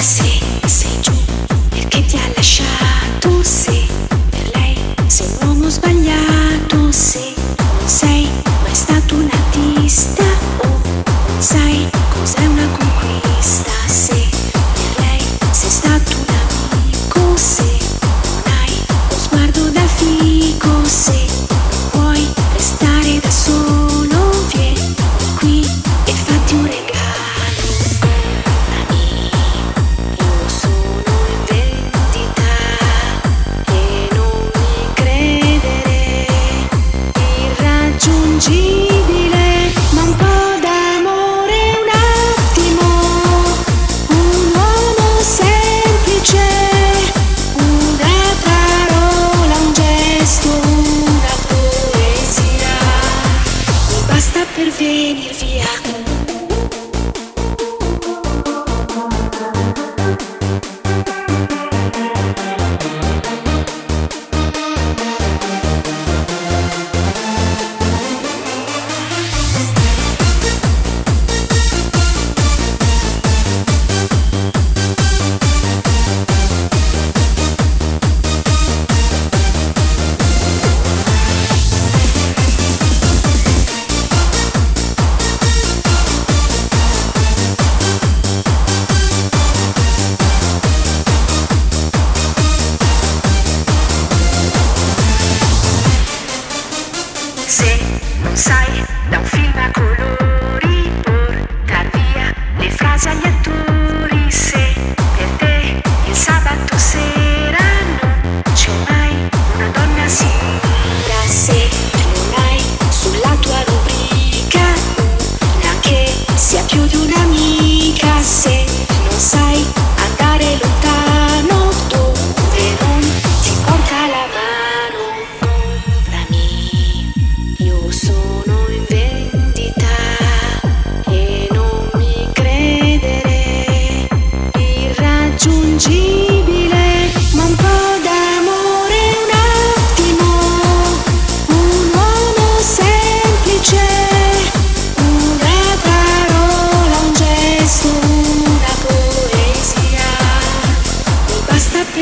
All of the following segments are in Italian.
Sì, sei giù perché ti ha lasciato, sì.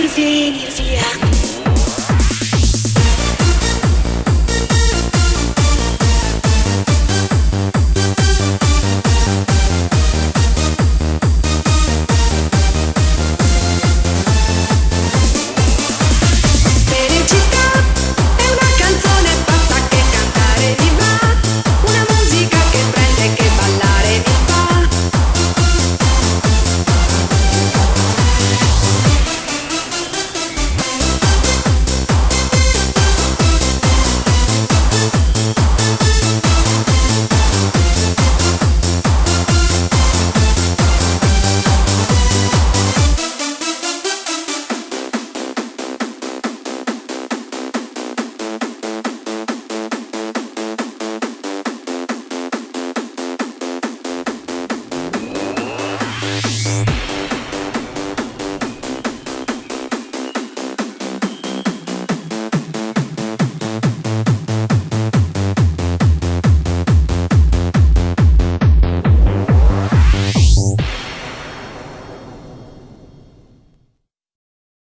Sylvie, Sylvia.